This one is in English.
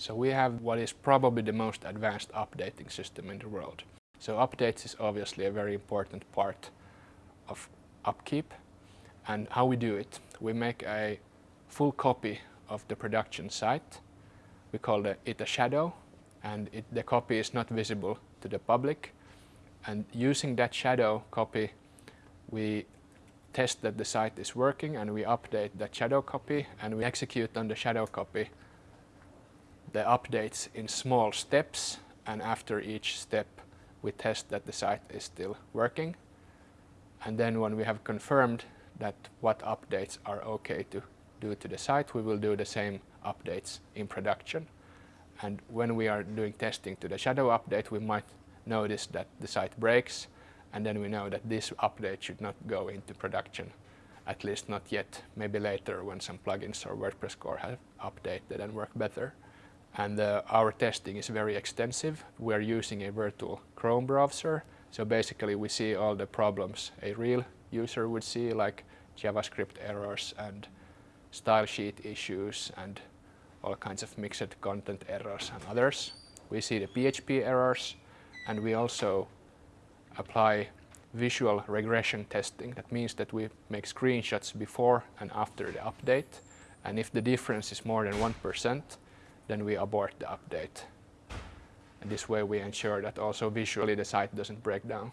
So we have what is probably the most advanced updating system in the world. So updates is obviously a very important part of upkeep and how we do it. We make a full copy of the production site. We call it a shadow and it, the copy is not visible to the public. And using that shadow copy, we test that the site is working and we update that shadow copy and we execute on the shadow copy the updates in small steps and after each step we test that the site is still working. And then when we have confirmed that what updates are okay to do to the site, we will do the same updates in production. And when we are doing testing to the shadow update, we might notice that the site breaks and then we know that this update should not go into production, at least not yet, maybe later when some plugins or WordPress core have updated and work better. And uh, our testing is very extensive. We are using a virtual Chrome browser, so basically we see all the problems a real user would see, like JavaScript errors and style sheet issues and all kinds of mixed content errors and others. We see the PHP errors and we also apply visual regression testing. That means that we make screenshots before and after the update. And if the difference is more than 1%, then we abort the update. And this way we ensure that also visually the site doesn't break down.